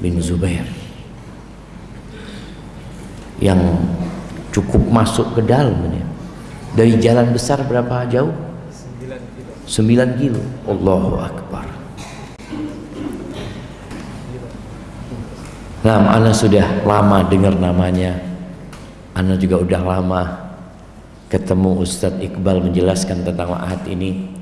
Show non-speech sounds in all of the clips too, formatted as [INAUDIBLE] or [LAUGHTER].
bin Zubair yang cukup masuk ke dalam ini. Dari jalan besar berapa jauh? 9 kilo. Allahu Akbar. Nah, Ana sudah lama dengar namanya. Ana juga udah lama ketemu Ustadz Iqbal menjelaskan tentang ma'ahad ini.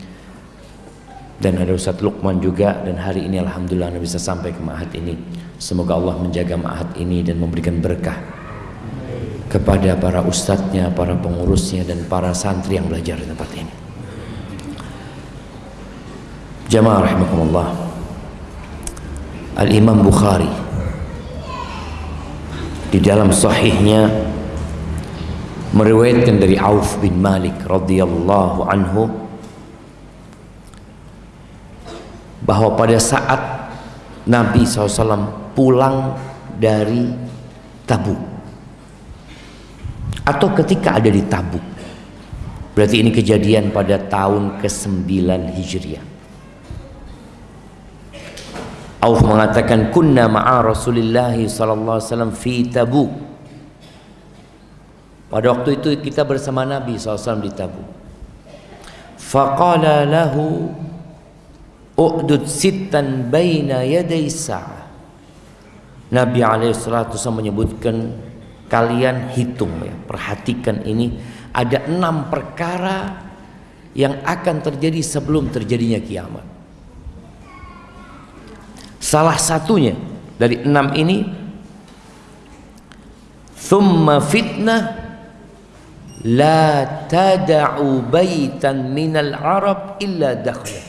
Dan ada Ustadz Lukman juga dan hari ini Alhamdulillah Anda bisa sampai ke ma'ahad ini. Semoga Allah menjaga ma'ahad ini dan memberikan berkah kepada para ustadznya, para pengurusnya dan para santri yang belajar di tempat ini. Jamaah rahimakumullah. Al-Imam Bukhari di dalam sahihnya meriwayatkan dari Auf bin Malik radhiyallahu anhu bahwa pada saat Nabi SAW pulang dari Tabuk atau ketika ada di Tabuk. Berarti ini kejadian pada tahun ke-9 Hijriah. Auf mengatakan kunna ma'a Rasulullah sallallahu alaihi wasallam fi Tabuk. Pada waktu itu kita bersama Nabi SAW di Tabuk. Faqala lahu u'dud sittan baina yaday sa'ah. Nabi alaihi menyebutkan kalian hitung ya perhatikan ini. Ada enam perkara yang akan terjadi sebelum terjadinya kiamat. Salah satunya dari enam ini thumma fitnah la tada'u baitan minal arab illa dakhlat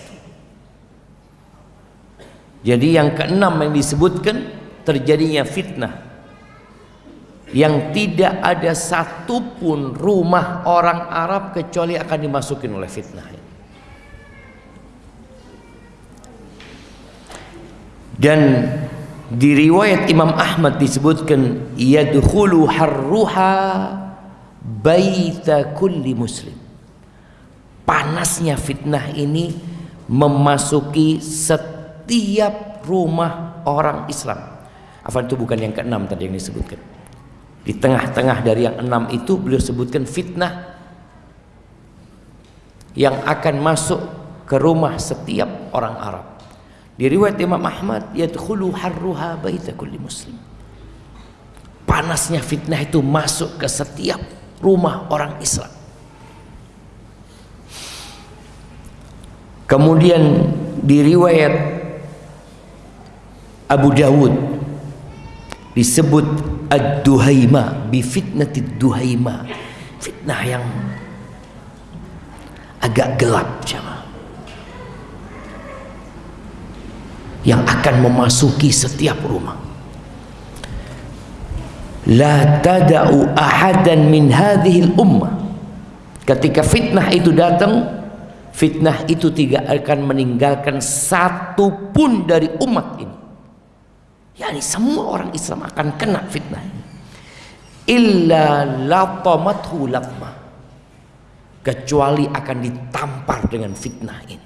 jadi yang keenam yang disebutkan terjadinya fitnah. Yang tidak ada satupun rumah orang Arab kecuali akan dimasukin oleh fitnah dan di riwayat Imam Ahmad disebutkan yadkhulu harruha baita kulli muslim. Panasnya fitnah ini memasuki setiap rumah orang Islam apa itu bukan yang keenam tadi yang disebutkan di tengah-tengah dari yang enam itu beliau sebutkan fitnah yang akan masuk ke rumah setiap orang Arab. Di riwayat Imam Ahmad, yadkhulu harruha baita kulli muslim. Panasnya fitnah itu masuk ke setiap rumah orang Islam. Kemudian di riwayat Abu Dawud disebut ad-duhaima bi fitnatid duhaima fitnah yang agak gelap jemaah. Yang akan memasuki setiap rumah. La tada'u ahadan min hadhil ummah. Ketika fitnah itu datang fitnah itu tidak akan meninggalkan satu pun dari umat ini yakni semua orang Islam akan kena fitnah ini. Illa latamathu latma kecuali akan ditampar dengan fitnah ini.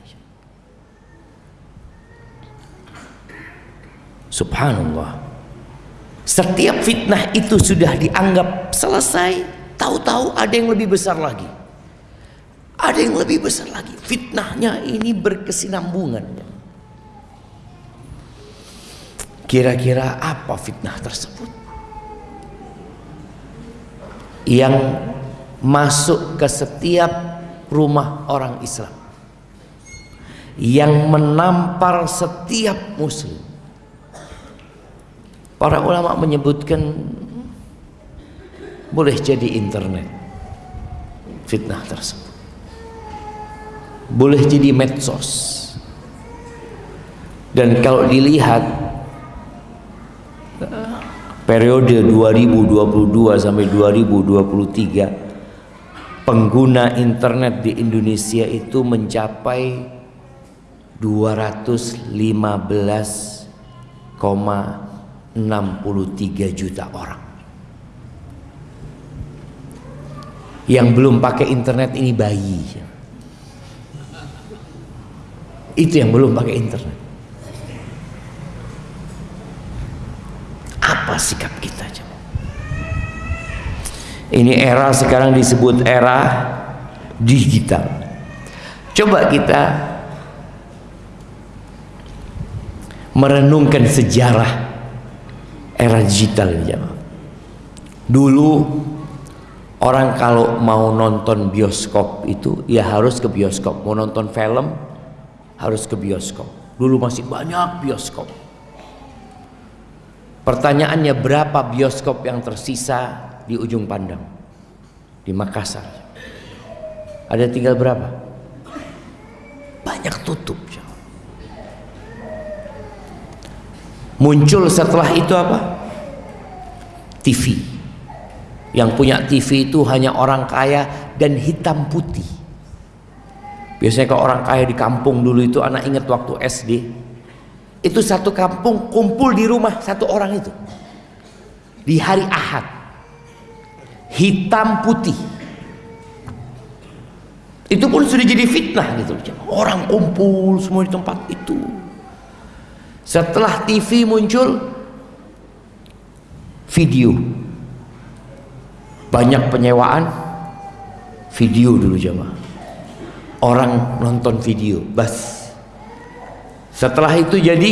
Subhanallah. Setiap fitnah itu sudah dianggap selesai tahu-tahu ada yang lebih besar lagi. Ada yang lebih besar lagi. Fitnahnya ini berkesinambungan Kira-kira apa fitnah tersebut? Yang masuk ke setiap rumah orang Islam. Yang menampar setiap muslim. Para ulama menyebutkan boleh jadi internet fitnah tersebut. Boleh jadi medsos. Dan kalau dilihat periode 2022 sampai 2023 pengguna internet di Indonesia itu mencapai 215,63 juta orang. Yang belum pakai internet ini bayi. Itu yang belum pakai internet sikap kita ini era sekarang disebut era digital. Coba kita merenungkan sejarah era digital ini dulu orang kalau mau nonton bioskop itu ya harus ke bioskop. Mau nonton film harus ke bioskop. Dulu masih banyak bioskop pertanyaannya berapa bioskop yang tersisa di ujung pandang? Di Makassar. Ada tinggal berapa? Banyak tutup muncul setelah itu apa? TV yang punya TV itu hanya orang kaya dan hitam putih. Biasanya kalau orang kaya di kampung dulu itu anak ingat waktu SD itu satu kampung kumpul di rumah satu orang itu. Di hari Ahad. Hitam putih. Itu pun sudah jadi fitnah gitu. Orang kumpul semua di tempat itu. Setelah TV muncul video. Banyak penyewaan video dulu jamaah orang nonton video bas setelah itu jadi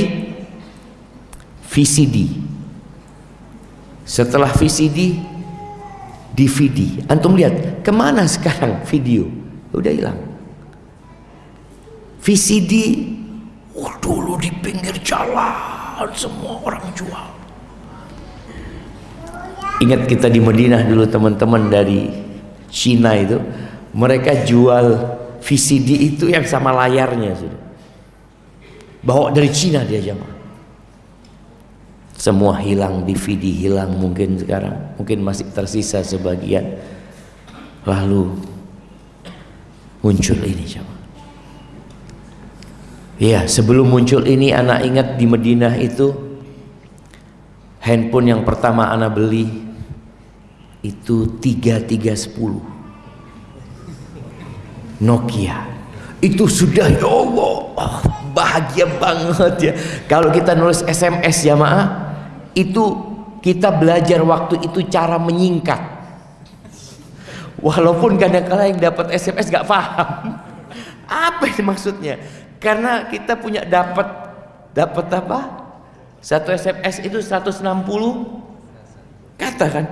VCD setelah VCD DVD antum lihat ke mana sekarang video? Udah hilang. VCD oh, dulu di pinggir jalan semua orang jual. Ingat kita di Madinah dulu teman-teman dari Cina itu? Mereka jual VCD itu yang sama layarnya sudah bawa dari Cina dia jamaah semua hilang DVD hilang mungkin sekarang. Mungkin masih tersisa sebagian. Lalu muncul ini coba ya sebelum muncul ini anak ingat di Madinah itu handphone yang pertama anak beli itu 3310 Nokia. Itu sudah ya Allah bahagia banget ya. Kalau kita nulis SMS maaf itu kita belajar waktu itu cara menyingkat. Walaupun kadang-kadang yang dapat SMS gak paham. Apa ini maksudnya? Karena kita punya dapat dapat apa? Satu SMS itu 160 kata kan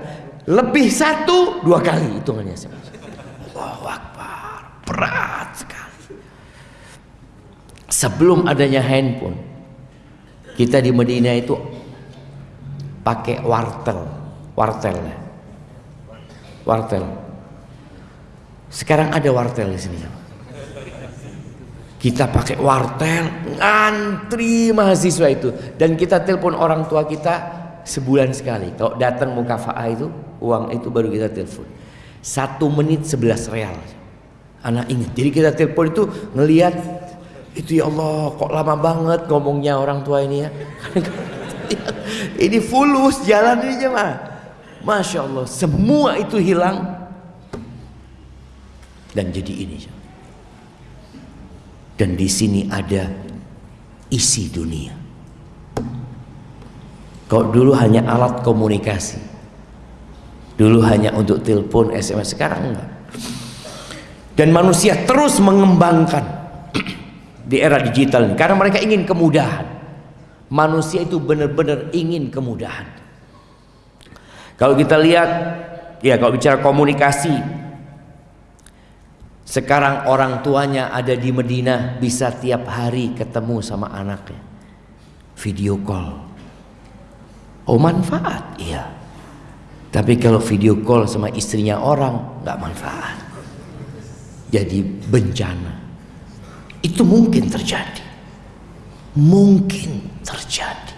lebih satu dua kali hitungannya Allahu Akbar. Berat sekali sebelum adanya handphone kita di Medina itu pakai wartel wartel wartel. Sekarang ada wartel di sini. Kita pakai wartel ngantri mahasiswa itu. Dan kita telepon orang tua kita sebulan sekali. Kalau datang mukafaah itu uang itu baru kita telepon. Satu menit sebelas real. Anak ingat. Jadi kita telepon itu ngelihat itu ya Allah kok lama banget ngomongnya orang tua ini ya [LAUGHS] ini fulus jalan ini jemaah. Masya Allah, semua itu hilang dan jadi ini. Dan di sini ada isi dunia. Kau dulu hanya alat komunikasi. Dulu hanya untuk telepon, SMS, sekarang enggak. Dan manusia terus mengembangkan [CLEARS THROAT] di era digital ini. Karena mereka ingin kemudahan. Manusia itu benar-benar ingin kemudahan. Kalau kita lihat ya kalau bicara komunikasi sekarang orang tuanya ada di Medina bisa tiap hari ketemu sama anaknya. Video call. Oh manfaat? Iya. Tapi kalau video call sama istrinya orang nggak manfaat. Jadi bencana itu mungkin terjadi mungkin terjadi.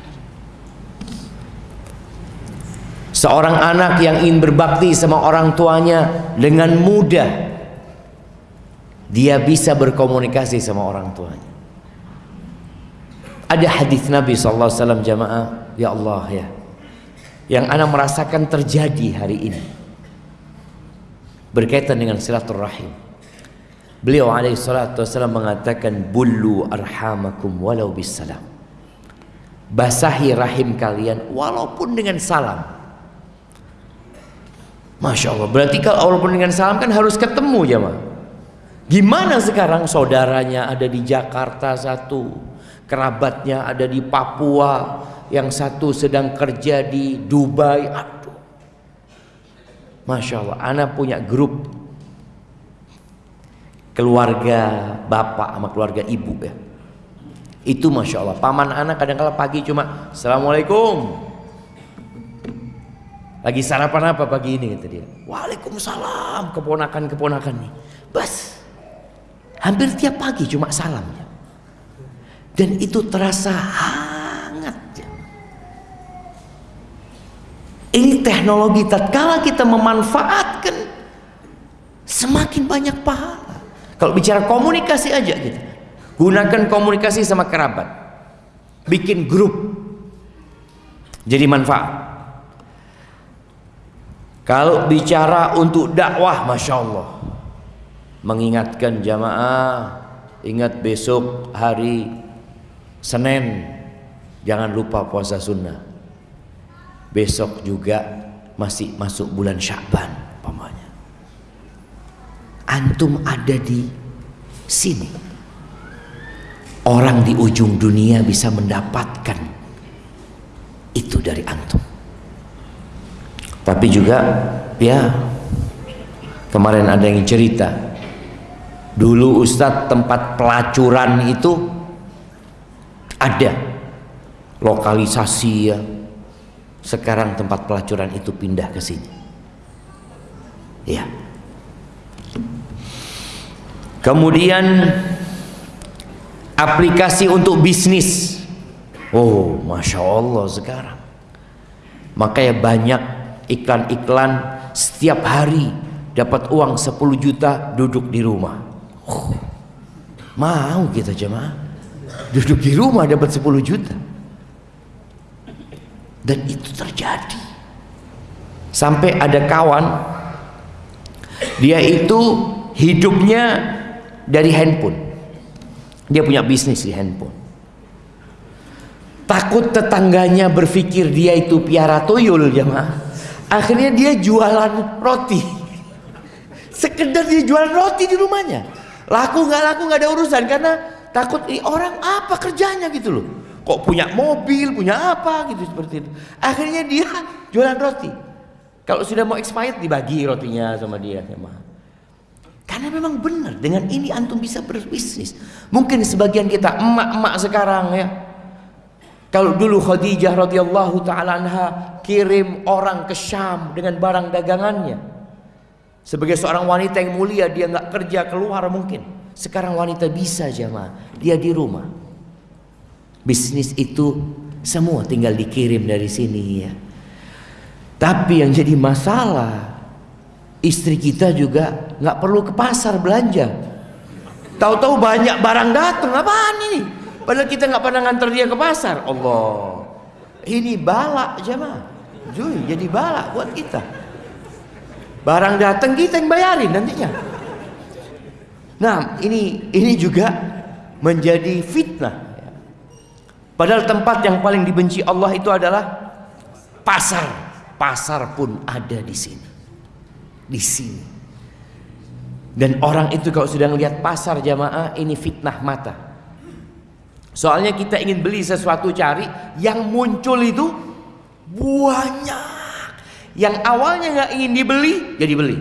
Seorang anak yang ingin berbakti sama orang tuanya dengan mudah dia bisa berkomunikasi sama orang tuanya. Ada hadis Nabi SAW jamaah, ya Allah ya, yang anak merasakan terjadi hari ini berkaitan dengan silaturahim. Beliau alaihi salatu wasallam mengatakan bullu arhamakum walau bisalam basahi rahim kalian walaupun dengan salam. Masya Allah, berarti kalau walaupun dengan salam kan harus ketemu ya ma. Gimana sekarang saudaranya ada di Jakarta satu, kerabatnya ada di Papua, yang satu sedang kerja di Dubai. Aduh, Masya Allah, anak punya grup keluarga bapak sama keluarga ibu ya. Itu masya Allah. Paman anak kadang kala pagi cuma assalamualaikum. Lagi sarapan apa pagi ini kata dia. Waalaikumsalam. Keponakan keponakan nih bas hampir tiap pagi cuma salam ya. dan itu terasa hangat ya. ini teknologi tatkala kita memanfaatkan semakin banyak pahala kalau bicara komunikasi aja gitu. Gunakan komunikasi sama kerabat. Bikin grup. Jadi manfaat. Kalau bicara untuk dakwah, masya Allah, mengingatkan jamaah, ingat besok hari Senin, jangan lupa puasa sunnah. Besok juga masih masuk bulan Syaban antum ada di sini. Orang di ujung dunia bisa mendapatkan itu dari antum. Tapi juga ya kemarin ada yang cerita. Dulu Ustadz tempat pelacuran itu ada. Lokalisasi ya. Sekarang tempat pelacuran itu pindah ke sini. Ya Kemudian aplikasi untuk bisnis. Oh, masya Allah sekarang. Makanya banyak iklan-iklan setiap hari dapat uang 10 juta duduk di rumah. Oh, mau kita jemaah duduk di rumah dapat 10 juta. Dan itu terjadi. Sampai ada kawan dia itu hidupnya dari handphone. Dia punya bisnis di handphone. Takut tetangganya berpikir dia itu piara tuyul jemaah. Akhirnya dia jualan roti. Sekedar dia jualan roti di rumahnya. Laku nggak laku nggak ada urusan karena takut eh, orang apa kerjanya gitu loh. Kok punya mobil, punya apa gitu seperti itu. Akhirnya dia jualan roti. Kalau sudah mau expired dibagi rotinya sama dia jemaah. Karena memang benar dengan ini antum bisa berbisnis. Mungkin sebagian kita emak-emak sekarang ya. Kalau dulu Khadijah radhiyallahu taala anha kirim orang ke Syam dengan barang dagangannya. Sebagai seorang wanita yang mulia dia nggak kerja keluar mungkin. Sekarang wanita bisa jamaah, dia di rumah. Bisnis itu semua tinggal dikirim dari sini ya. Tapi yang jadi masalah istri kita juga nggak perlu ke pasar belanja. Tahu-tahu banyak barang datang apaan ini? Padahal kita nggak pernah nganter dia ke pasar. Allah. Ini balak jemaah. Jui, jadi balak buat kita. Barang datang kita yang bayarin nantinya. Nah ini ini juga menjadi fitnah. Padahal tempat yang paling dibenci Allah itu adalah pasar. Pasar pun ada di sini di sini. Dan orang itu kalau sudah melihat pasar jamaah ini fitnah mata. Soalnya kita ingin beli sesuatu cari yang muncul itu banyak. Yang awalnya nggak ingin dibeli jadi beli.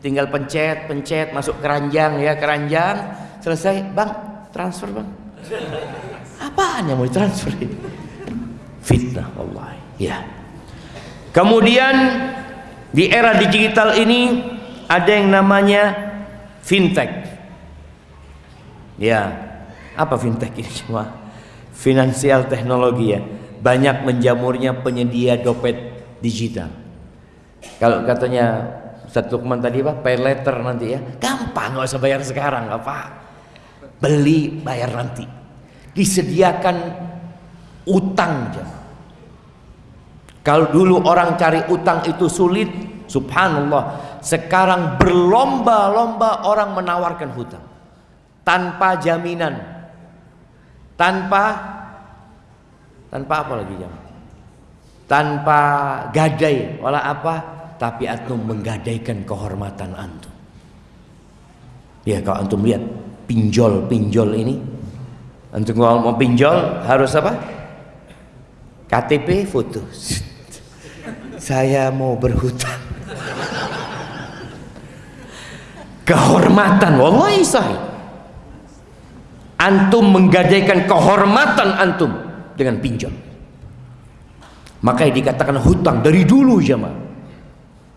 Tinggal pencet, pencet masuk keranjang ya keranjang selesai bang transfer bang. Apaan yang mau ditransfer? Fitnah Allah. Ya. Kemudian di era digital ini ada yang namanya fintech. Ya, apa fintech ini cuma finansial teknologi ya. Banyak menjamurnya penyedia dompet digital. Kalau katanya Ustaz Lukman tadi apa? Pay letter nanti ya. Gampang nggak usah bayar sekarang apa. Beli bayar nanti. Disediakan utang jamaah kalau dulu orang cari utang itu sulit, subhanallah. Sekarang berlomba-lomba orang menawarkan hutang. Tanpa jaminan. Tanpa Tanpa apa lagi jam? Tanpa gadai, wala apa? Tapi antum menggadaikan kehormatan antum. Ya kalau antum lihat pinjol-pinjol ini, antum kalau mau pinjol harus apa? KTP foto. Saya mau berhutang. [LAUGHS] Kehormatan, wallahi sahih. Antum menggadaikan kehormatan antum dengan pinjol. Makanya dikatakan hutang dari dulu jemaah.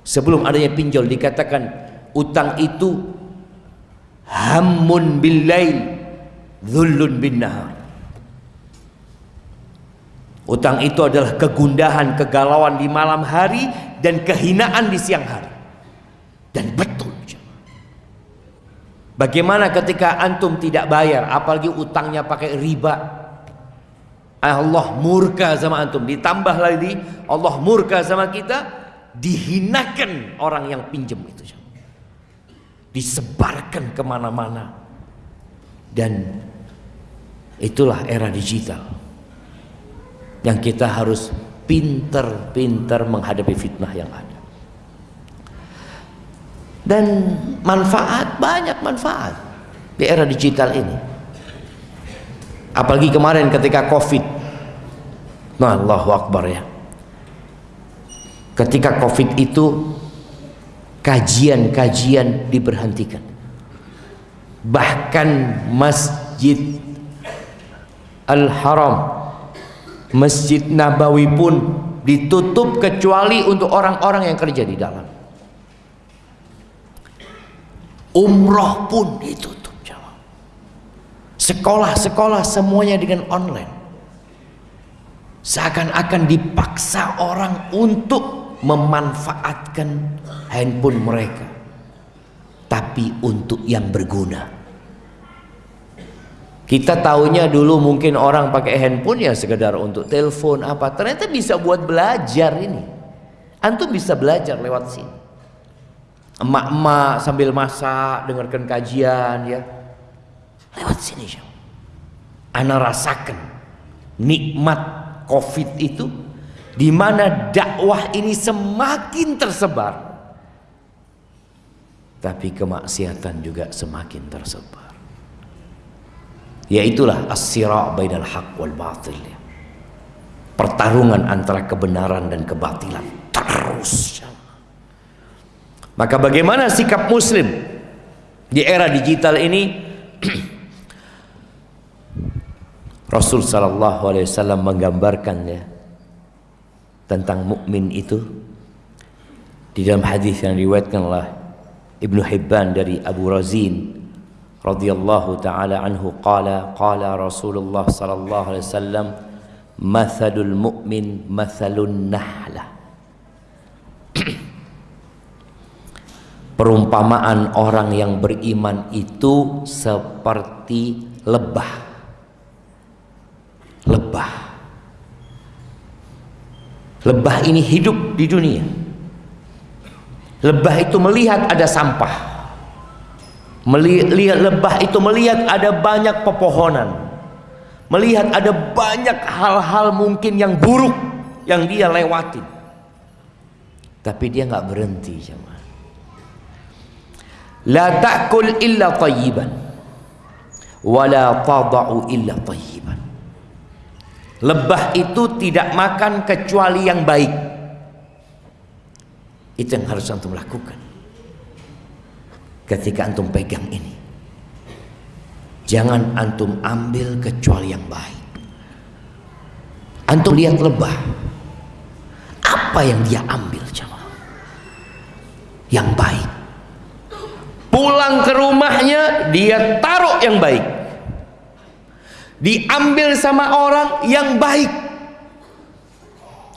Sebelum adanya pinjol dikatakan utang itu hammun billail dhullun bin nahar. Utang itu adalah kegundahan, kegalauan di malam hari dan kehinaan di siang hari. Dan betul. Bagaimana ketika antum tidak bayar, apalagi utangnya pakai riba, Allah murka sama antum. Ditambah lagi Allah murka sama kita dihinakan orang yang pinjam itu disebarkan ke mana-mana. Dan itulah era digital yang kita harus pinter-pinter menghadapi fitnah yang ada. Dan manfaat banyak manfaat di era digital ini. Apalagi kemarin ketika covid. Nah Allahu Akbar ya. Ketika covid itu kajian-kajian diberhentikan. Bahkan masjid Al-Haram Masjid Nabawi pun ditutup kecuali untuk orang-orang yang kerja di dalam umroh pun ditutup Sekolah-sekolah semuanya dengan online. Seakan-akan dipaksa orang untuk memanfaatkan handphone mereka. Tapi untuk yang berguna. Kita tahunya dulu mungkin orang pakai handphone ya sekedar untuk telepon apa. Ternyata bisa buat belajar ini. Antum bisa belajar lewat sini. Emak-emak sambil masak, dengarkan kajian ya Lewat sini ya. Ana rasakan nikmat Covid itu di mana dakwah ini semakin tersebar. Tapi kemaksiatan juga semakin tersebar. Yaitulah as-sira' bainal haq wal batil. Pertarungan antara kebenaran dan kebatilan terus. Maka bagaimana sikap muslim di era digital ini? [CLEARS THROAT] Rasul sallallahu alaihi wasallam menggambarkannya tentang mukmin itu di dalam hadis yang diriwayatkan oleh Ibnu Hibban dari Abu Razin radhiyallahu taala anhu qala qala Rasulullah sallallahu alaihi wasallam mathalul mu'min mathalun nahlah perumpamaan orang yang beriman itu seperti lebah lebah. Lebah ini hidup di dunia. Lebah itu melihat ada sampah. Melihat lebah itu melihat ada banyak pepohonan. Melihat ada banyak hal-hal mungkin yang buruk yang dia lewatin. Tapi dia nggak berhenti, jemaah. La ta'kul illa tayyiban wa la tada'u illa tayyiban. Lebah itu tidak makan kecuali yang baik. Itu yang harus antum lakukan. Ketika antum pegang ini. Jangan antum ambil kecuali yang baik. Antum lihat lebah. Apa yang dia ambil jemaah? Yang baik. Pulang ke rumahnya dia taruh yang baik diambil sama orang yang baik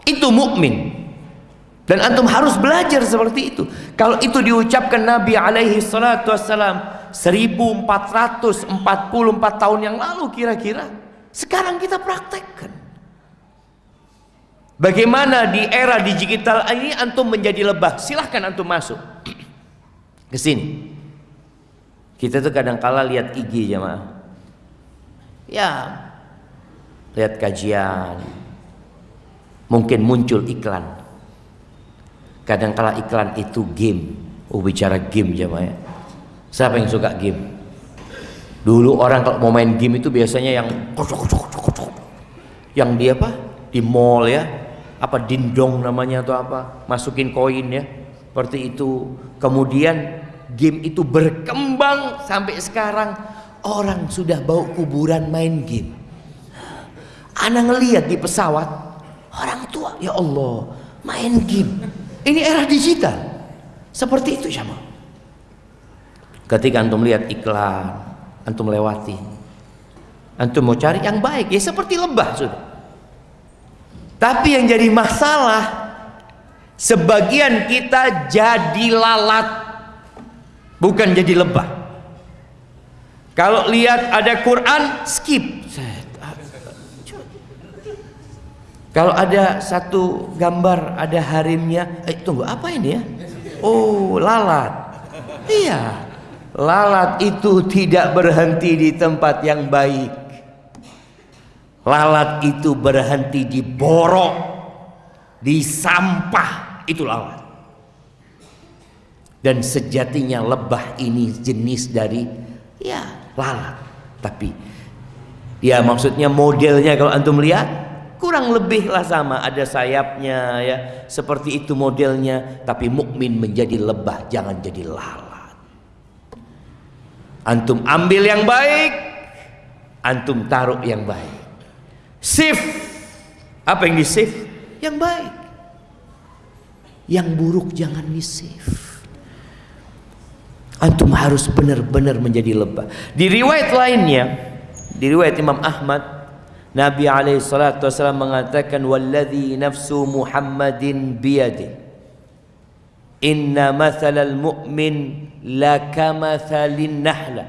itu mukmin dan antum harus belajar seperti itu. Kalau itu diucapkan Nabi alaihi salatu wassalam 1444 tahun yang lalu kira-kira sekarang kita praktekkan. Bagaimana di era digital ini antum menjadi lebah? Silahkan antum masuk. [CLEARS THROAT] Ke sini. Kita tuh kadang kala lihat IG jemaah. Ya lihat kajian. Mungkin muncul iklan. Kadang-kala iklan itu game. Oh bicara game jamaah ya. Siapa yang suka game? Dulu orang kalau mau main game itu biasanya yang yang dia apa? Di mall ya. Apa dindong namanya atau apa? Masukin koin ya. Seperti itu. Kemudian game itu berkembang sampai sekarang orang sudah bau kuburan main game. Anak ngelihat di pesawat orang tua ya Allah main game. Ini era digital. Seperti itu sama. Ketika antum lihat iklan, antum lewati. Antum mau cari yang baik ya seperti lebah sudah. Tapi yang jadi masalah sebagian kita jadi lalat bukan jadi lebah kalau lihat ada Quran skip kalau ada satu gambar ada harimnya eh tunggu apa ini ya? Oh lalat. Iya. Lalat itu tidak berhenti di tempat yang baik. Lalat itu berhenti di borok di sampah itu lalat. Dan sejatinya lebah ini jenis dari ya lalat. Tapi ya maksudnya modelnya kalau antum lihat kurang lebih lah sama ada sayapnya ya. Seperti itu modelnya tapi mukmin menjadi lebah jangan jadi lalat. Antum ambil yang baik antum taruh yang baik. Shift apa yang di shift yang baik. Yang buruk jangan di shift Antum harus benar-benar menjadi lebah. Di riwayat lainnya, di riwayat Imam Ahmad, Nabi alaihi salatu wasallam mengatakan walladzi nafsu Muhammadin biyadi. Inna mathalal mu'min la kamathalin nahla.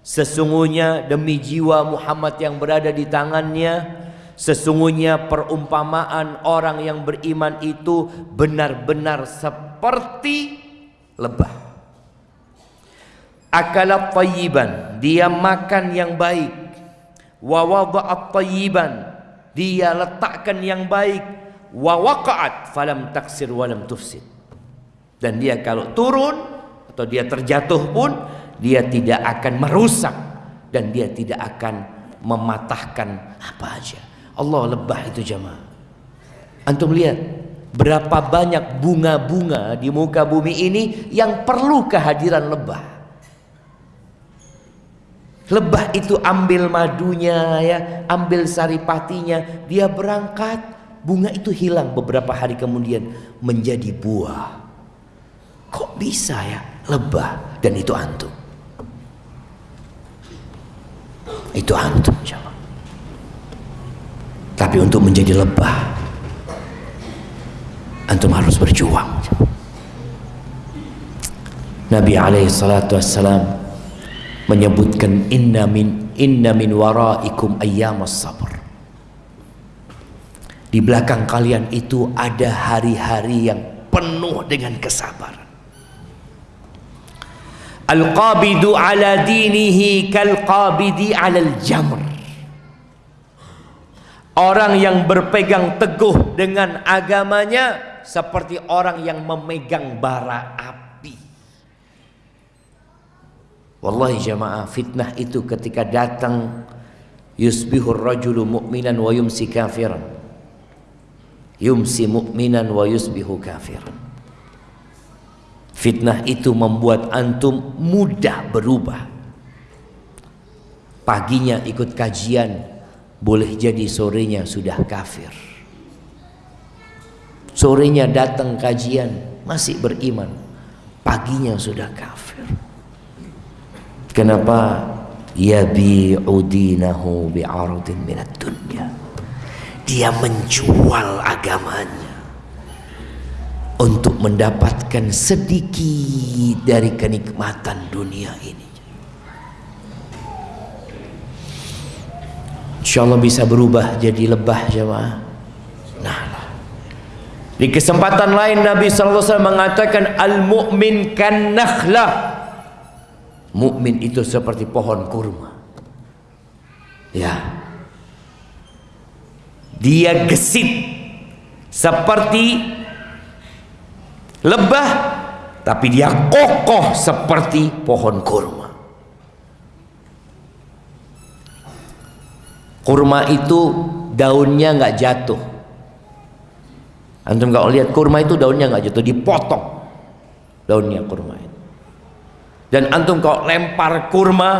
Sesungguhnya demi jiwa Muhammad yang berada di tangannya, sesungguhnya perumpamaan orang yang beriman itu benar-benar seperti lebah akalat tayyiban dia makan yang baik wa wada'at dia letakkan yang baik. Wa falam taksir walam tufsid. Dan dia kalau turun atau dia terjatuh pun dia tidak akan merusak dan dia tidak akan mematahkan apa aja. Allah lebah itu jemaah. Antum lihat berapa banyak bunga-bunga di muka bumi ini yang perlu kehadiran lebah Lebah itu ambil madunya ya, ambil saripatinya, dia berangkat, bunga itu hilang beberapa hari kemudian menjadi buah. Kok bisa ya lebah dan itu antum? Itu antum. Tapi untuk menjadi lebah antum harus berjuang. Nabi alaihi salatu wassalam menyebutkan inna min inna min waraikum ayyamas sabr. Di belakang kalian itu ada hari-hari yang penuh dengan kesabaran. Al-qabidu ala dinihi kal-qabidi ala al-jamr. Orang yang berpegang teguh dengan agamanya seperti orang yang memegang bara api Wallahi jamaah fitnah itu ketika datang yusbihur rajulu mu'minan wa yumsi kafiran. Yumsi mu'minan wa yusbihu kafiran. Fitnah itu membuat antum mudah berubah. Paginya ikut kajian, boleh jadi sorenya sudah kafir. Sorenya datang kajian, masih beriman. Paginya sudah kafir. Kenapa? Yabi'u bi'aradin minat dunya. Dia menjual agamanya untuk mendapatkan sedikit dari kenikmatan dunia ini. Insya Allah bisa berubah jadi lebah jemaah. Nah, di kesempatan lain Nabi SAW mengatakan al-mu'min kan nakhlah mukmin itu seperti pohon kurma. Ya. Dia gesit seperti lebah tapi dia kokoh seperti pohon kurma kurma itu daunnya nggak jatuh antum kalau lihat kurma itu daunnya nggak jatuh dipotong daunnya kurma itu dan antum kalau lempar kurma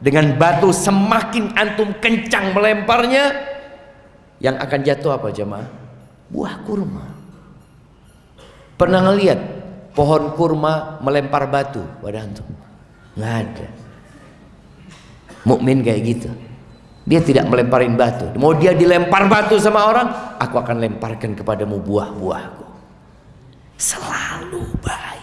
dengan batu semakin antum kencang melemparnya yang akan jatuh apa jemaah? Buah kurma. Pernah ngelihat pohon kurma melempar batu pada antum? Nggak ada. Mukmin kayak gitu. Dia tidak melemparin batu. Mau dia dilempar batu sama orang aku akan lemparkan kepadamu buah-buahku. Selalu baik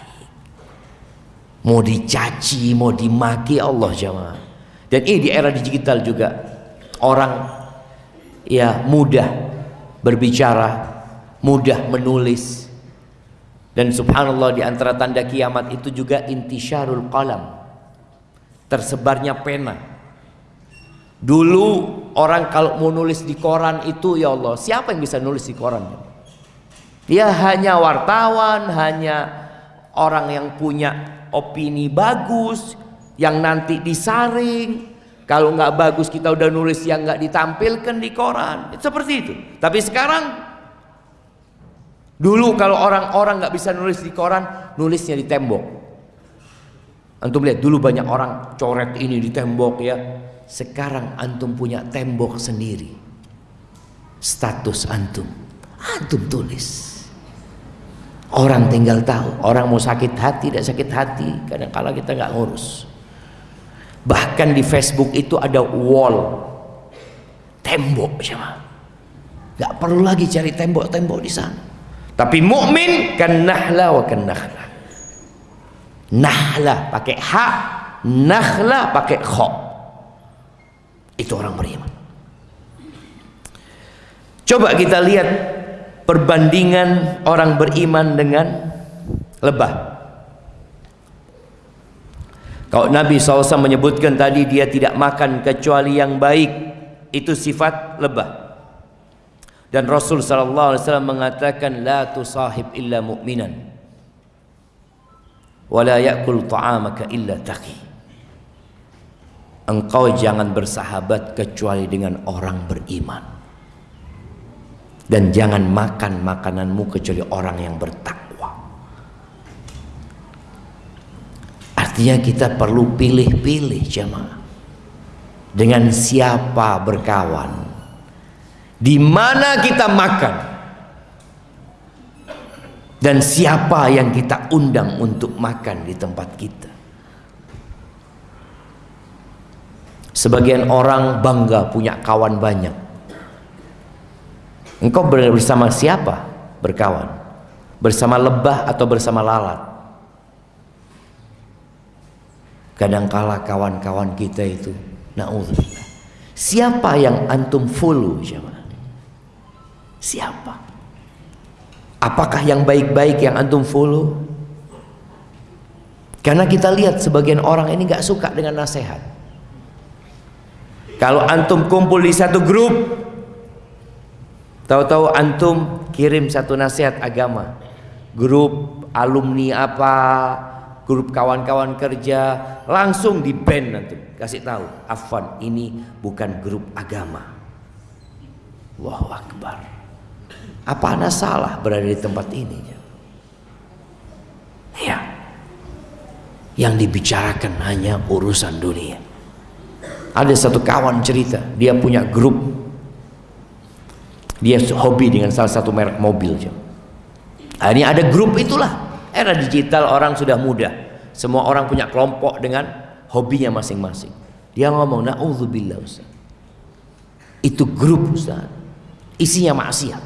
mau dicaci, mau dimaki Allah jamaah. Dan ini di era digital juga orang ya mudah berbicara, mudah menulis. Dan subhanallah di antara tanda kiamat itu juga intisyarul qalam. Tersebarnya pena. Dulu orang kalau mau nulis di koran itu ya Allah, siapa yang bisa nulis di koran? Dia hanya wartawan, hanya orang yang punya opini bagus yang nanti disaring. Kalau nggak bagus kita udah nulis yang nggak ditampilkan di koran. Seperti itu. Tapi sekarang dulu kalau orang-orang nggak bisa nulis di koran nulisnya di tembok. Antum lihat dulu banyak orang coret ini di tembok ya. Sekarang antum punya tembok sendiri. Status antum. Antum tulis Orang tinggal tahu, orang mau sakit hati, tidak sakit hati, kadang kala kita nggak ngurus. Bahkan di Facebook itu ada wall, tembok siapa? Nggak perlu lagi cari tembok-tembok di sana. Tapi mukmin kan nahla wa kan nahla. Nahla pakai ha, nahla pakai kho. Itu orang beriman. Coba kita lihat perbandingan orang beriman dengan lebah. Kalau Nabi SAW menyebutkan tadi dia tidak makan kecuali yang baik, itu sifat lebah. Dan Rasul SAW mengatakan la tusahib illa mu'minan wa ya'kul ta'amaka illa taqi. Engkau jangan bersahabat kecuali dengan orang beriman dan jangan makan makananmu kecuali orang yang bertakwa. Artinya kita perlu pilih-pilih jemaah. Dengan siapa berkawan. Di mana kita makan. Dan siapa yang kita undang untuk makan di tempat kita. Sebagian orang bangga punya kawan banyak. Engkau bersama siapa berkawan? Bersama lebah atau bersama lalat? Kadangkala kawan-kawan kita itu naudzubillah. Siapa yang antum follow siapa? Siapa? Apakah yang baik-baik yang antum follow? Karena kita lihat sebagian orang ini nggak suka dengan nasihat. Kalau antum kumpul di satu grup, Tahu-tahu antum kirim satu nasihat agama. Grup alumni apa, grup kawan-kawan kerja, langsung di band antum. Kasih tahu, Afwan ini bukan grup agama. Allahu Akbar. Apa anda salah berada di tempat ini? Ya. Yang dibicarakan hanya urusan dunia. Ada satu kawan cerita, dia punya grup dia hobi dengan salah satu merek mobil. Ini ada grup itulah. Era digital orang sudah mudah. Semua orang punya kelompok dengan hobinya masing-masing. Dia ngomong, na'udzubillah Ustaz. Itu grup Ustaz. Isinya maksiat.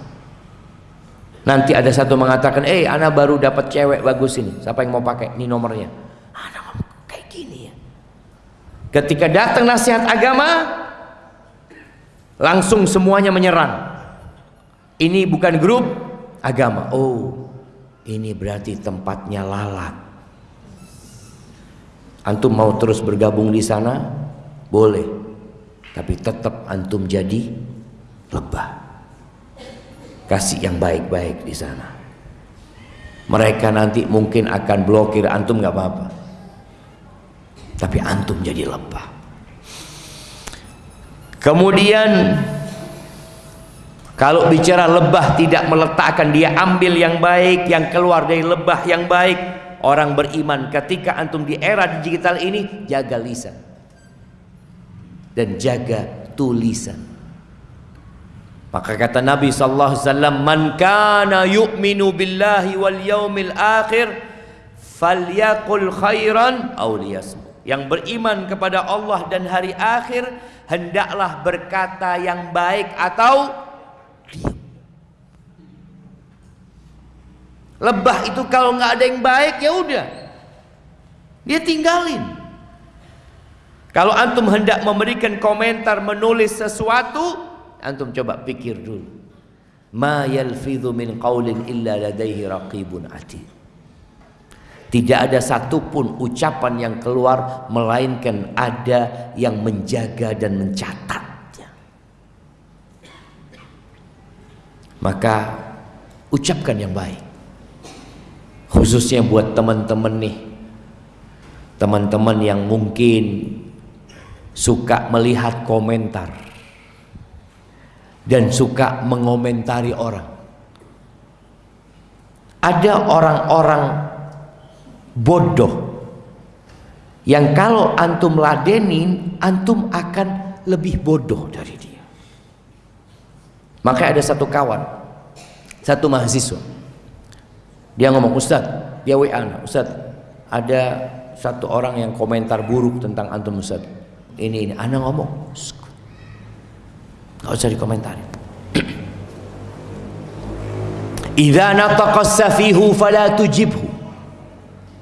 Nanti ada satu mengatakan, eh anak baru dapat cewek bagus ini. Siapa yang mau pakai? Ini nomornya. Anak kayak gini ya. Ketika datang nasihat agama, langsung semuanya menyerang ini bukan grup agama. Oh, ini berarti tempatnya lalat. Antum mau terus bergabung di sana? Boleh. Tapi tetap antum jadi lebah. kasih yang baik-baik di sana mereka nanti mungkin akan blokir antum nggak apa-apa tapi antum jadi lebah kemudian kalau bicara lebah tidak meletakkan dia ambil yang baik yang keluar dari lebah yang baik. Orang beriman ketika antum di era digital ini jaga lisan. Dan jaga tulisan. Maka kata Nabi sallallahu alaihi wasallam, "Man kana yu'minu billahi wal yaumil akhir falyaqul khairan aw liyasmut." Yang beriman kepada Allah dan hari akhir hendaklah berkata yang baik atau Lebah itu kalau nggak ada yang baik ya udah. Dia tinggalin. Kalau antum hendak memberikan komentar menulis sesuatu, Antum coba pikir dulu. Ma yalfidhu min qawlin illa ladaihi raqibun atid. Tidak ada satupun ucapan yang keluar melainkan ada yang menjaga dan mencatatnya. Maka ucapkan yang baik. Khususnya buat teman-teman nih. Teman-teman yang mungkin suka melihat komentar dan suka mengomentari orang. Ada orang-orang bodoh yang kalau antum ladenin, antum akan lebih bodoh dari. Maka ada satu kawan, satu mahasiswa. Dia ngomong, Ustaz, dia WA, Ustaz, ada satu orang yang komentar buruk tentang antum Ustaz. Ini ini, anak ngomong, Gak usah dikomentari. [CLEARS THROAT] Idza nataqa safihu fala tujibhu.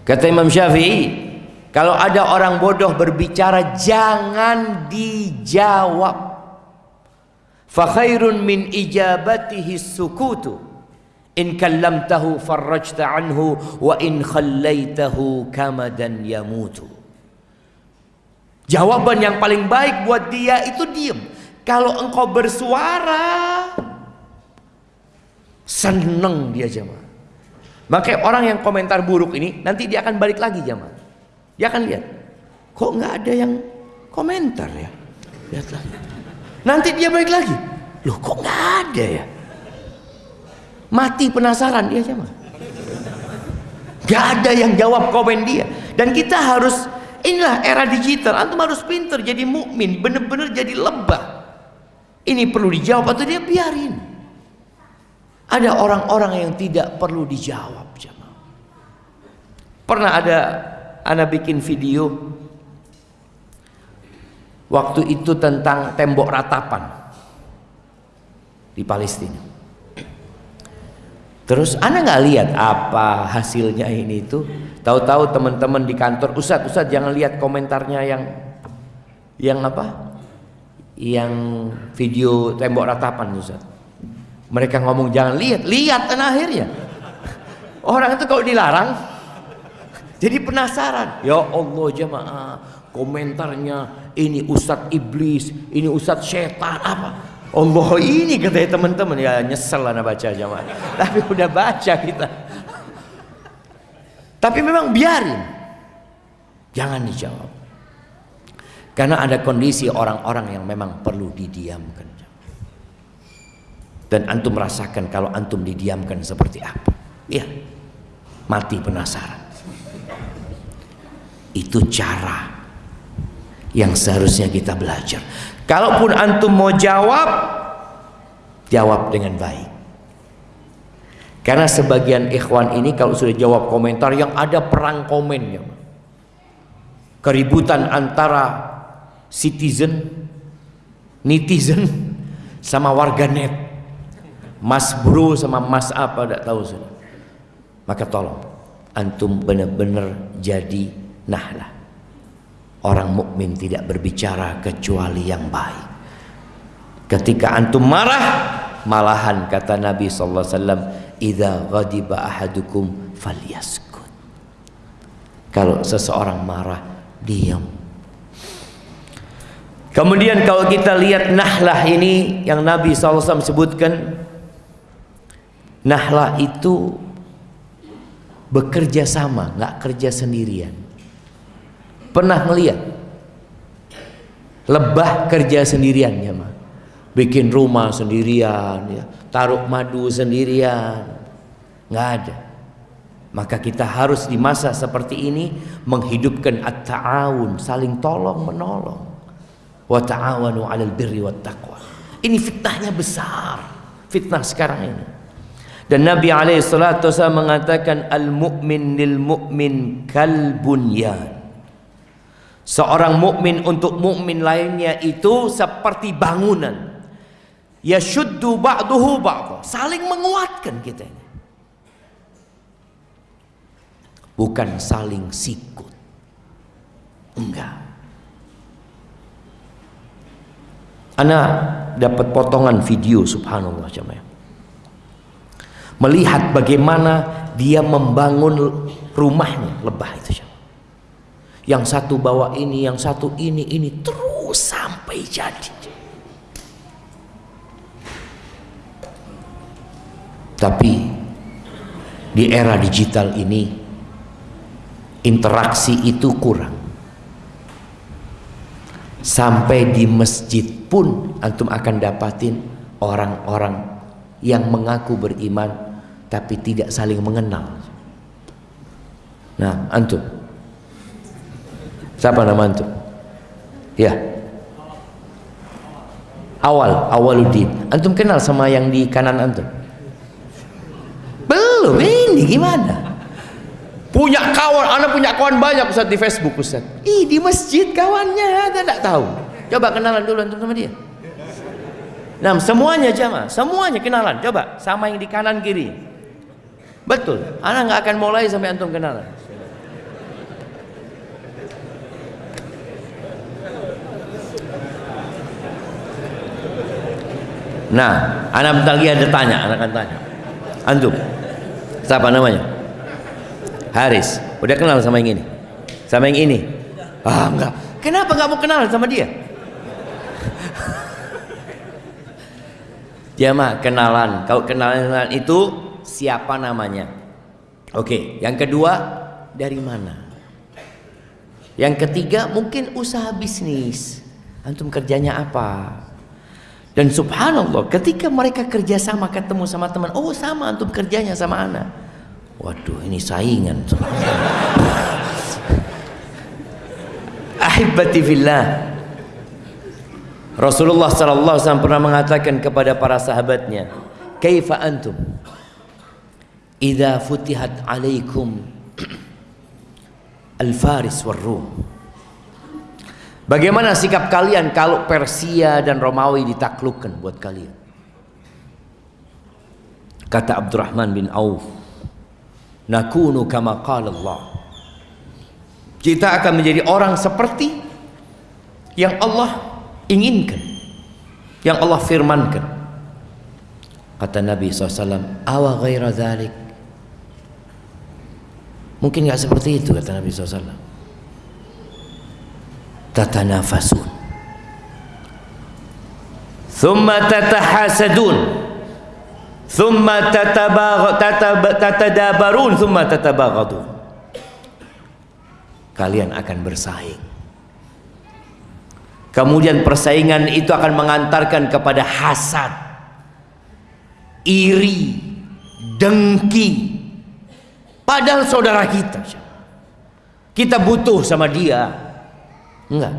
Kata Imam Syafi'i, kalau ada orang bodoh berbicara jangan dijawab. Fa khairun min ijabatihi sukutu. In kallamtahu farrajta anhu wa in khallaitahu kamadan yamutu. Jawaban yang paling baik buat dia itu diam. Kalau engkau bersuara, seneng dia jemaah. Makanya orang yang komentar buruk ini nanti dia akan balik lagi jemaah. Dia akan lihat, kok nggak ada yang komentar ya? Lihatlah. Nanti dia balik lagi, loh kok nggak ada ya? Mati penasaran dia jemaah. Gak ada yang jawab komen dia. Dan kita harus inilah era digital. Antum harus pinter jadi mukmin, bener-bener jadi lebah. Ini perlu dijawab atau dia biarin. Ada orang-orang yang tidak perlu dijawab. Pernah ada anak bikin video waktu itu tentang tembok ratapan di Palestina. Terus anak nggak lihat apa hasilnya ini itu. Tahu-tahu teman-teman di kantor, Ustadz, Ustadz jangan lihat komentarnya yang yang apa? yang video tembok ratapan Ustaz. Mereka ngomong jangan lihat, lihat kan akhirnya. Orang itu kalau dilarang jadi penasaran. Ya Allah jemaah, komentarnya ini Ustadz iblis, ini Ustadz setan apa? Allah ini katanya teman-teman ya nyesel lah baca jemaah. [LAUGHS] Tapi udah baca kita. Tapi memang biarin. Jangan dijawab. Karena ada kondisi orang-orang yang memang perlu didiamkan. Dan antum merasakan kalau antum didiamkan seperti apa. Ya, mati penasaran. Itu cara yang seharusnya kita belajar. Kalaupun antum mau jawab, jawab dengan baik. Karena sebagian ikhwan ini kalau sudah jawab komentar yang ada perang komennya. Keributan antara citizen, netizen, sama warga net. Mas bro sama mas apa tidak tahu sudah. Maka tolong antum benar-benar jadi nahlah. Orang mukmin tidak berbicara kecuali yang baik. Ketika antum marah, malahan kata Nabi sallallahu alaihi wasallam, "Idza ghadiba ahadukum falyaskut." Kalau seseorang marah, diam Kemudian kalau kita lihat nahlah ini yang Nabi SAW sebutkan Nahlah itu bekerja sama, nggak kerja sendirian. Pernah melihat lebah kerja sendirian ya mah, bikin rumah sendirian, ya, taruh madu sendirian, nggak ada. Maka kita harus di masa seperti ini menghidupkan at-ta'awun, saling tolong menolong. Wa ta'awanu 'alal birri wat taqwa. Ini fitnahnya besar. Fitnah sekarang ini. Dan Nabi alaihi salatu mengatakan al-mu'min lil mu'min kal bunyan. Seorang mukmin untuk mukmin lainnya itu seperti bangunan. Yashuddu ba'duhu ba'dha. Saling menguatkan kita ini. bukan saling sikut. Enggak. Ana dapat potongan video subhanallah jemaah. Melihat bagaimana dia membangun rumahnya lebah itu Yang satu bawa ini, yang satu ini, ini terus sampai jadi. Tapi di era digital ini interaksi itu kurang. Sampai di masjid pun antum akan dapatin orang-orang yang mengaku beriman tapi tidak saling mengenal. Nah antum siapa nama antum ya awal awaluddin antum kenal sama yang di kanan antum belum ini gimana Punya kawan, anak punya kawan banyak Ustaz di Facebook Ustaz. Ih di masjid kawannya, ada tidak tahu. Coba kenalan dulu antum sama dia. Nah, semuanya jamaah, semuanya kenalan. Coba sama yang di kanan kiri. Betul. Anak nggak akan mulai sampai antum kenalan. Nah, anak bentar lagi ada tanya, anak akan tanya. Antum, siapa namanya? Haris. Udah kenal sama yang ini? Sama yang ini? Ah enggak. Kenapa nggak mau kenal sama dia? [LAUGHS] Dia mah kenalan. Kalau kenalan itu siapa namanya? Oke yang kedua dari mana? Yang ketiga mungkin usaha bisnis. Antum kerjanya apa dan subhanallah ketika mereka kerjasama ketemu sama teman oh sama antum kerjanya sama anak Waduh, ini saingan. [LAUGHS] Ahibati fillah. Rasulullah sallallahu alaihi pernah mengatakan kepada para sahabatnya, "Kaifa antum idza futihat alaikum al-Faris war Rum?" Bagaimana sikap kalian kalau Persia dan Romawi ditaklukkan buat kalian? Kata Abdurrahman bin Auf, nakunu kama qala Allah. Kita akan menjadi orang seperti yang Allah inginkan yang Allah firmankan. Kata Nabi SAW awa ghaira dhalik? Mungkin gak seperti itu kata Nabi SAW tatanafasun. Thumma tatahasadun. Thumma tatadabarun thumma tatabaghadun kalian akan bersaing. Kemudian persaingan itu akan mengantarkan kepada hasad iri dengki. Padahal saudara kita kita butuh sama dia enggak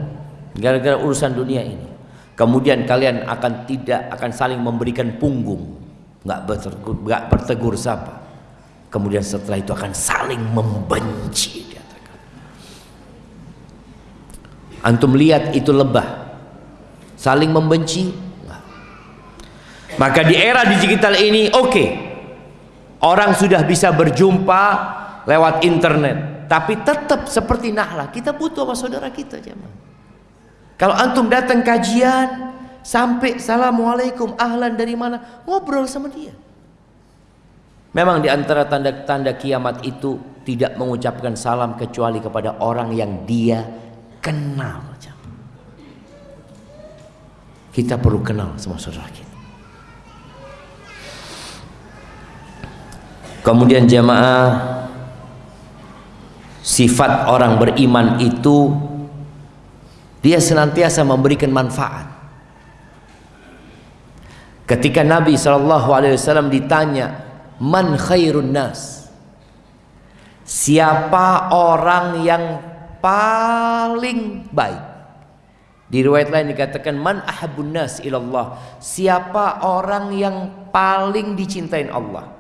gara-gara urusan dunia ini kemudian kalian akan tidak akan saling memberikan punggung nggak bertegur, nggak bertegur sapa. Kemudian setelah itu akan saling membenci. Antum lihat itu lebah saling membenci. Enggak. Maka di era digital ini oke. Okay, orang sudah bisa berjumpa lewat internet, tapi tetap seperti Nahlah, kita butuh sama saudara kita, jemaah. Kalau antum datang kajian, sampai assalamualaikum ahlan dari mana? Ngobrol sama dia. Memang di antara tanda-tanda kiamat itu tidak mengucapkan salam kecuali kepada orang yang dia kenal kita perlu kenal sama saudara kita. Kemudian jamaah sifat orang beriman itu dia senantiasa memberikan manfaat. Ketika Nabi SAW ditanya, "Man khairun nas?" Siapa orang yang paling baik? Di riwayat lain dikatakan man ahabun nas ilallah. Siapa orang yang paling dicintain Allah?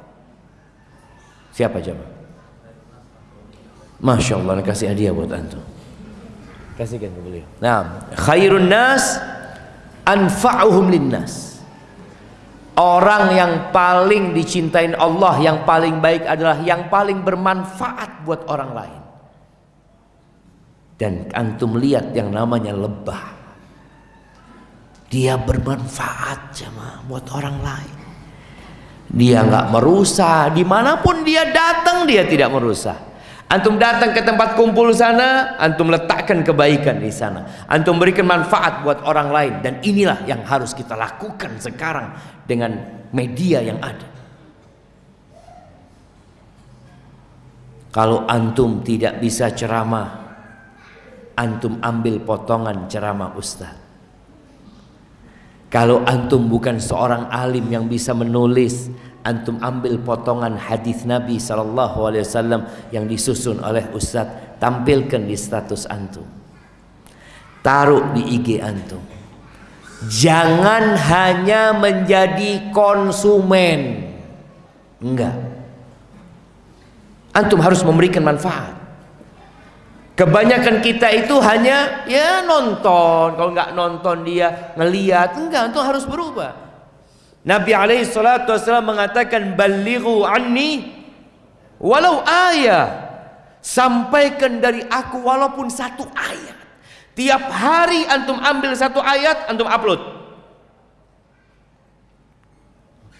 Siapa jemaah? Masya Allah kasih hadiah buat antum. Kasihkan ke beliau. Nah, khairun nas anfa'uhum linnas. Orang yang paling dicintain Allah, yang paling baik adalah yang paling bermanfaat buat orang lain. Dan antum lihat yang namanya lebah dia bermanfaat sama buat orang lain dia nggak merusak di mana pun dia datang dia tidak merusak antum datang ke tempat kumpul sana antum letakkan kebaikan di sana. Antum berikan manfaat buat orang lain dan inilah yang harus kita lakukan sekarang dengan media yang ada. Kalau antum tidak bisa ceramah antum ambil potongan ceramah ustaz. Kalau antum bukan seorang alim yang bisa menulis, antum ambil potongan hadis Nabi wasallam yang disusun oleh ustaz, tampilkan di status antum. Taruh di IG antum. Jangan hanya menjadi konsumen. Enggak. Antum harus memberikan manfaat. Kebanyakan kita itu hanya ya nonton. Kalau nggak nonton dia ngeliat. Enggak, itu harus berubah. Nabi alaihi salatu wasallam mengatakan balighu anni walau ayat. Sampaikan dari aku walaupun satu ayat. Tiap hari antum ambil satu ayat, antum upload.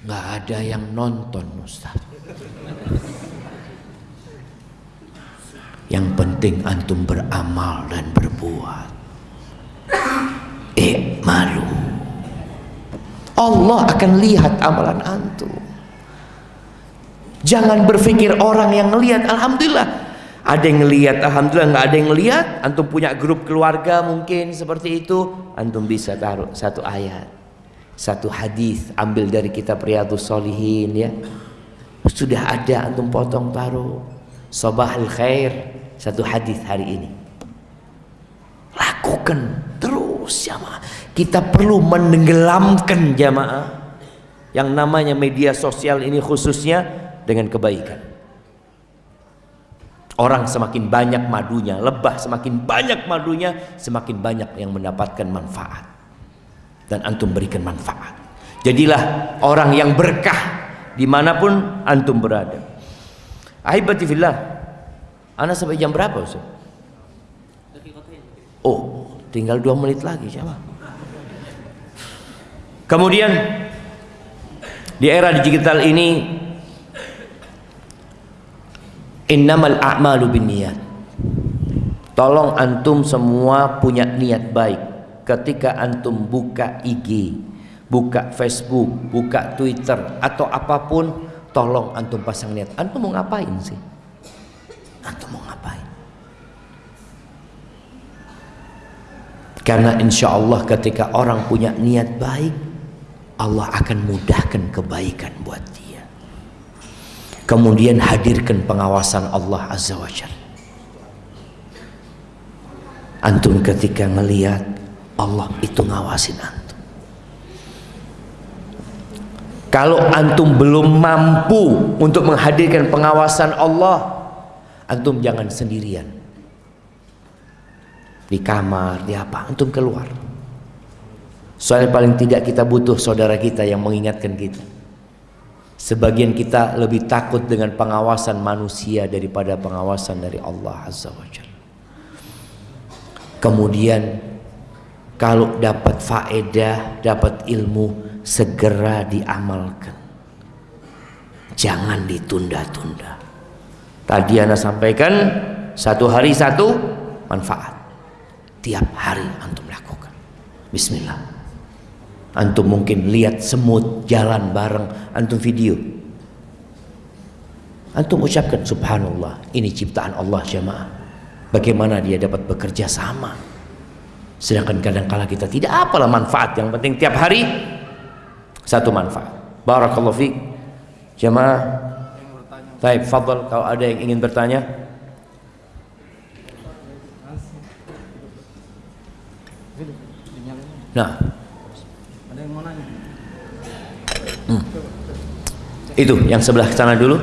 Nggak ada yang nonton Ustaz. Yang penting antum beramal dan berbuat. Eh malu. Allah akan lihat amalan antum. Jangan berpikir orang yang ngelihat alhamdulillah. Ada yang ngelihat alhamdulillah nggak ada yang ngelihat. Antum punya grup keluarga mungkin seperti itu, antum bisa taruh satu ayat. Satu hadis ambil dari kitab Riyadhus Solihin ya. Sudah ada antum potong taruh. Sobahul khair satu hadis hari ini. Lakukan terus jamaah. Kita perlu menenggelamkan jamaah yang namanya media sosial ini khususnya dengan kebaikan. Orang semakin banyak madunya, lebah semakin banyak madunya, semakin banyak yang mendapatkan manfaat. Dan antum berikan manfaat. Jadilah orang yang berkah di mana pun antum berada. Ahibati fillah, Anda sampai jam berapa Ustaz? Oh, tinggal dua menit lagi siapa? Kemudian di era digital ini innamal a'malu binniyat. Tolong antum semua punya niat baik ketika antum buka IG, buka Facebook, buka Twitter atau apa pun, tolong antum pasang niat. Antum mau ngapain sih? Antum mau ngapain? Karena insya Allah ketika orang punya niat baik, Allah akan mudahkan kebaikan buat dia. Kemudian hadirkan pengawasan Allah Azza wa Jalla. Antum ketika melihat Allah itu ngawasin antum. Kalau antum belum mampu untuk menghadirkan pengawasan Allah, antum jangan sendirian di kamar di apa antum keluar soalnya paling tidak kita butuh saudara kita yang mengingatkan kita sebagian kita lebih takut dengan pengawasan manusia daripada pengawasan dari Allah Azza wa Jalla kemudian kalau dapat faedah dapat ilmu segera diamalkan jangan ditunda-tunda Tadi Anda sampaikan satu hari satu manfaat. Tiap hari antum lakukan. Bismillah. Antum mungkin lihat semut jalan bareng, antum video. Antum ucapkan subhanallah, ini ciptaan Allah jemaah. Bagaimana dia dapat bekerja sama? Sedangkan kadang-kala kita tidak apalah manfaat, yang penting tiap hari satu manfaat. Barakallahu fiik. Jemaah. Baik, fadal kalau ada yang ingin bertanya. Nah. Ada yang mau nanya? Hmm. Itu yang sebelah sana dulu.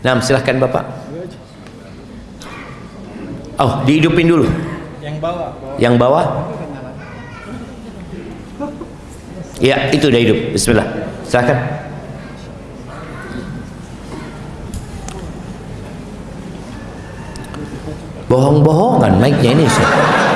Nah, silahkan Bapak. Oh, dihidupin dulu. Yang bawah. Yang bawah. Ya, itu udah hidup. Bismillah. Silahkan. Bohong-bohongan mic-nya ini. langsung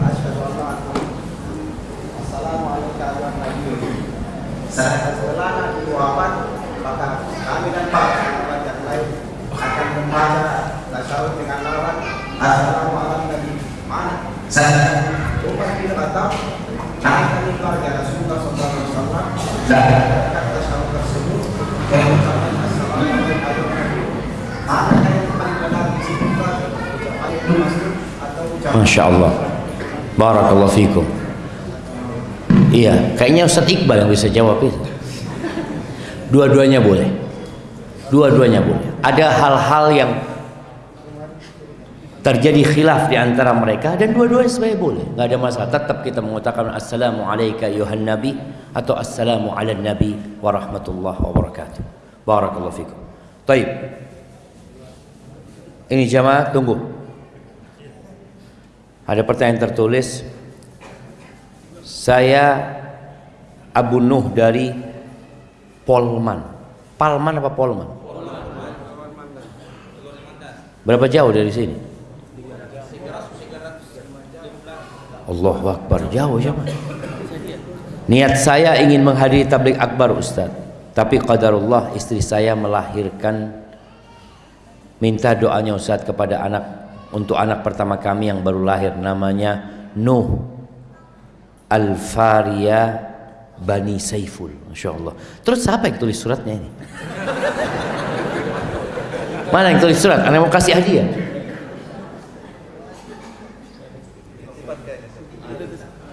kawan lagi Salah setelah nanti wawapan maka kami dan kawan yang lain akan membaca tasawuf dengan lawan Assalamu alaikum Nabi mana? Salah Rumah kita batal Kami akan keluarga Rasulullah Sallallahu Alaihi Wasallam Dapatkan tasawuf tersebut Dan ucapan Assalamualaikum warahmatullahi wabarakatuh Mana yang paling benar di sini Ucapan itu masuk atau ucapan Masya Allah Barakallah fikum Iya, kayaknya Ustaz Iqbal yang bisa jawab itu. Dua-duanya boleh. Dua-duanya boleh. Ada hal-hal yang terjadi khilaf di antara mereka dan dua-duanya sebenarnya boleh. Nggak ada masalah. Tetap kita mengatakan assalamu alayka yuhan nabi atau assalamu ala nabi warahmatullahi wabarakatuh barakallahu fikum. Taib. Ini jamaah tunggu. Ada pertanyaan tertulis saya Abu Nuh dari Polman. Palman apa Polman? Berapa jauh dari sini? Allah Akbar. Jauh siapa? Niat saya ingin menghadiri tablik akbar Ustaz. Tapi qadarullah istri saya melahirkan. Minta doanya Ustaz kepada anak untuk anak pertama kami yang baru lahir. Namanya Nuh Al-Faria Bani Saiful. Masya Allah terus siapa yang tulis suratnya ini? Mana yang tulis surat? Anda mau kasih hadiah?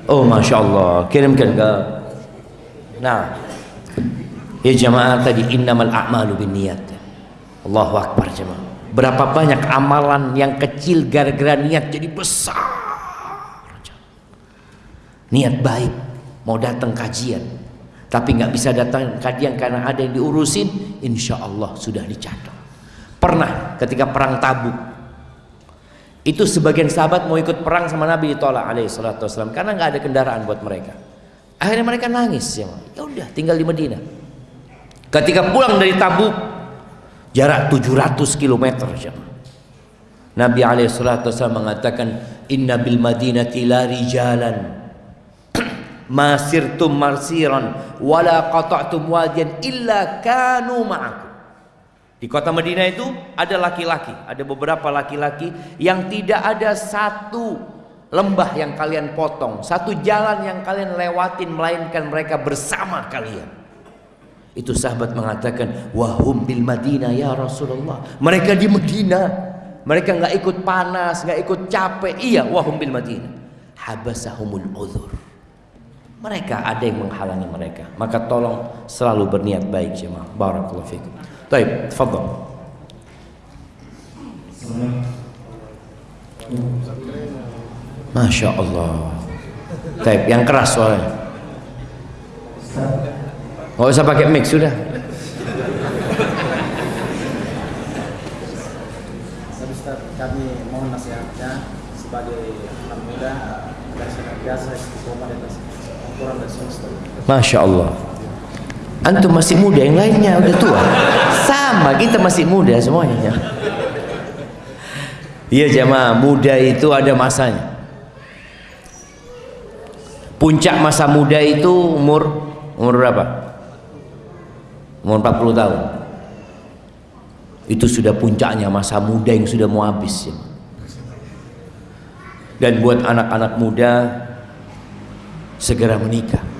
Oh Masya Allah Kirimkan ke Nah. Ya jamaah tadi Innamal a'malu bin niat Allahu Akbar jamaah. Berapa banyak amalan yang kecil Gara-gara niat jadi besar Niat baik Mau datang kajian Tapi nggak bisa datang kajian Karena ada yang diurusin Insya Allah sudah dicatat Pernah ketika perang tabuk itu sebagian sahabat mau ikut perang sama Nabi ditolak alaihi salatu wasallam karena nggak ada kendaraan buat mereka. Akhirnya mereka nangis ya. Ya udah tinggal di Madinah. Ketika pulang dari Tabuk jarak 700 km ya. Nabi alaihi salatu wasallam mengatakan inna bil madinati la rijalan masirtum marsiran wala qata'tum wadiyan illa kanu ma'akum di kota Madinah itu ada laki-laki, ada beberapa laki-laki yang tidak ada satu lembah yang kalian potong, satu jalan yang kalian lewatin melainkan mereka bersama kalian. Itu sahabat mengatakan, wahum bil Madinah ya Rasulullah. Mereka di Madinah, mereka nggak ikut panas, nggak ikut capek. Iya, wahum bil Madinah. Habasahumul uzur mereka ada yang menghalangi mereka. Maka tolong selalu berniat baik jemaah. Barakallahu fikum. Baik tafadhol Masya Allah Taib, yang keras soalnya. Gak usah pakai mic, sudah. Kami mohon nasihatnya sebagai anak muda dari biasa Masya Allah. Antum masih muda, yang lainnya udah tua. sama kita masih muda semuanya iya jemaah muda itu ada masanya puncak masa muda itu umur umur berapa umur 40 tahun itu sudah puncaknya masa muda yang sudah mau habis ya. dan buat anak-anak muda segera menikah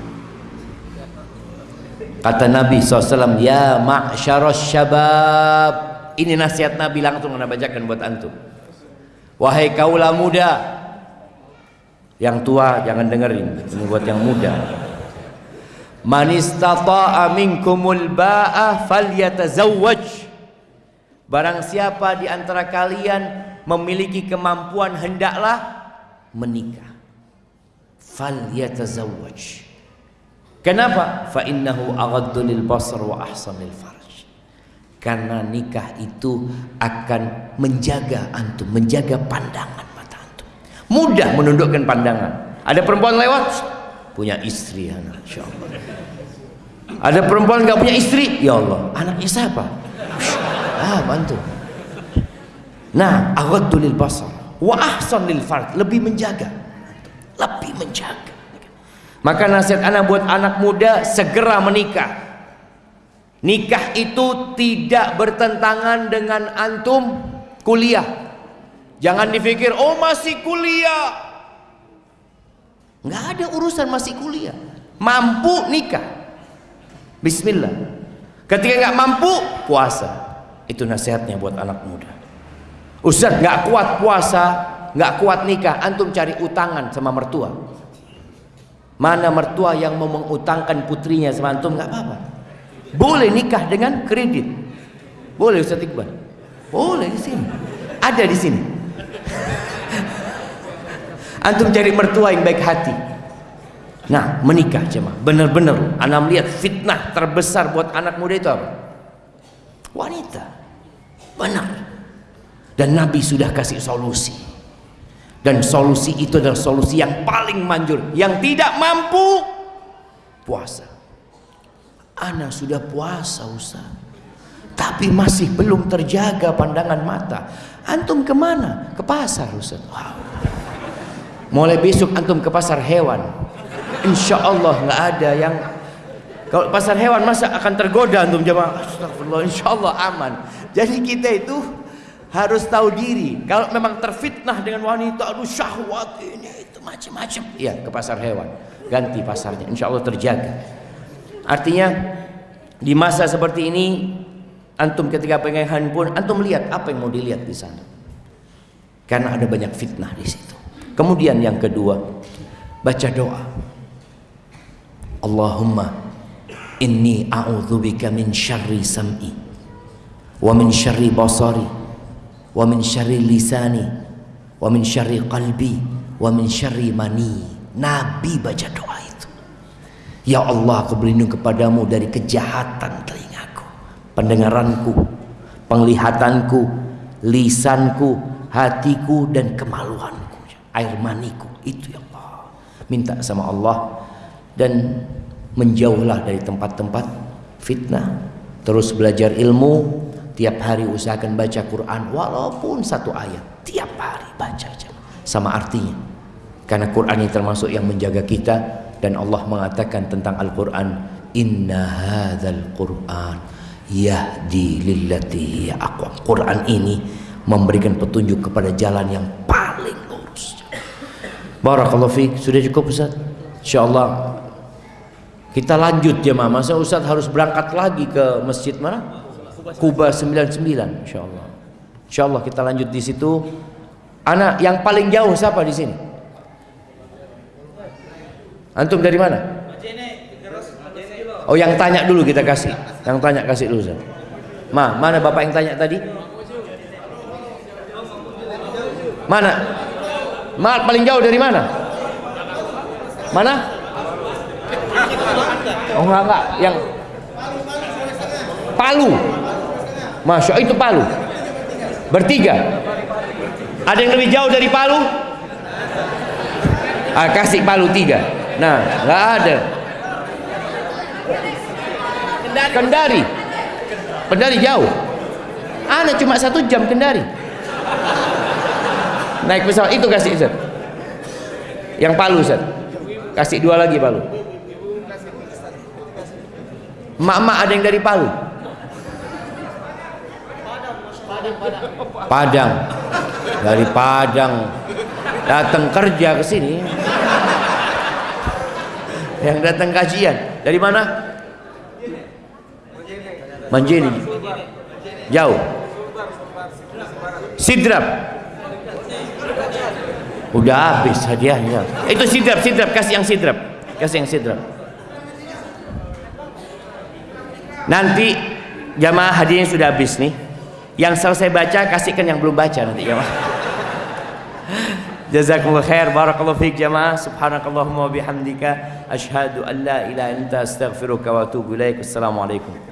Kata Nabi SAW, Ya ma'syaros syabab. Ini nasihat Nabi langsung anda bacakan buat antum. Wahai kaulah muda. Yang tua jangan dengerin. Ini buat yang muda. Man istata'a minkumul ba'ah falyatazawwaj. Barang siapa di antara kalian memiliki kemampuan hendaklah menikah. Falyatazawwaj. Kenapa? Fa innahu aghaddu lil basar wa ahsanil farj. Karena nikah itu akan menjaga antum, menjaga pandangan mata antum. Mudah menundukkan pandangan. Ada perempuan lewat, punya istri anak, insyaallah. Ada perempuan nggak punya istri, ya Allah, anaknya siapa? Ah, bantu. Nah, aghaddu lil basar wa ahsanil farj, lebih menjaga. Lebih menjaga. Maka nasihat anak buat anak muda segera menikah. Nikah itu tidak bertentangan dengan antum kuliah. Jangan dipikir, oh masih kuliah. Nggak ada urusan masih kuliah. Mampu nikah. Bismillah. Ketika nggak mampu, puasa. Itu nasihatnya buat anak muda. Ustaz nggak kuat puasa, nggak kuat nikah, antum cari utangan sama mertua. Mana mertua yang mau mengutangkan putrinya sama antum nggak apa-apa. Boleh nikah dengan kredit. Boleh Ustaz Iqbal. Boleh di sini. Ada di sini. [LAUGHS] antum cari mertua yang baik hati. Nah, menikah cuma benar-benar anak melihat fitnah terbesar buat anak muda itu apa? Wanita. Benar. Dan Nabi sudah kasih solusi dan solusi itu adalah solusi yang paling manjur yang tidak mampu puasa. Ana sudah puasa Ustaz. Tapi masih belum terjaga pandangan mata. Antum ke mana? Ke pasar Ustaz. Wow. mulai besok antum ke pasar hewan. Insya Allah nggak ada yang kalau pasar hewan masa akan tergoda antum jamaah astagfirullah insya Allah aman. Jadi kita itu harus tahu diri. Kalau memang terfitnah dengan wanita, aduh syahwat ini itu macam-macam. Iya, ke pasar hewan. Ganti pasarnya, insya Allah terjaga. Artinya di masa seperti ini, antum ketika pengen handphone, antum lihat apa yang mau dilihat di sana. Karena ada banyak fitnah di situ. Kemudian yang kedua, baca doa. Allahumma inni a'udzubika min syarri sam'i wa min syarri basari wa min syarri lisani wa min syarri qalbi wa min syarri mani. Nabi baca doa itu. Ya Allah aku berlindung kepadamu dari kejahatan telingaku pendengaranku penglihatanku lisanku hatiku dan kemaluanku. Air maniku itu ya Allah. Minta sama Allah dan menjauhlah dari tempat-tempat fitnah terus belajar ilmu Tiap hari usahakan baca Quran walaupun satu ayat. Tiap hari baca aja. Sama artinya. Karena Quran ini termasuk yang menjaga kita dan Allah mengatakan tentang Al-Quran Inna hadzal Quran yahdi lillati aqwam. Quran ini memberikan petunjuk kepada jalan yang paling lurus. Barakallahu fiik. Sudah cukup Ustaz? Insyaallah kita lanjut jemaah. Masa Ustaz harus berangkat lagi ke masjid mana? Kuba 99 insyaallah. Insyaallah kita lanjut di situ. Anak yang paling jauh siapa di sini? Antum dari mana? Oh yang tanya dulu kita kasih. Yang tanya kasih dulu. Ma, mana Bapak yang tanya tadi? Mana? Ma, paling jauh dari mana? Mana? Oh enggak enggak, yang Palu. Masya itu Palu. Bertiga. Ada yang lebih jauh dari Palu? Ah, kasih Palu tiga. Nah, nggak ada. Kendari. Kendari jauh. Ana cuma satu jam Kendari. Naik pesawat itu kasih Ustaz. Yang Palu Ustaz. Kasih dua lagi Palu. Mak-mak ada yang dari Palu. Padang. Dari Padang datang kerja ke sini. Yang datang kajian dari mana? Manjini. Jauh. Sidrap. Udah habis hadiahnya. Itu sidrap, sidrap kasih yang sidrap. Kasih yang sidrap. Nanti jamaah hadiahnya sudah habis nih. Yang selesai baca kasihkan yang belum baca nanti jamaah. Jazakumullah khair barakallahu fiik jamaah. Subhanakallahumma wa bihamdika asyhadu an la ilaha illa anta astaghfiruka wa atubu ilaik. Assalamualaikum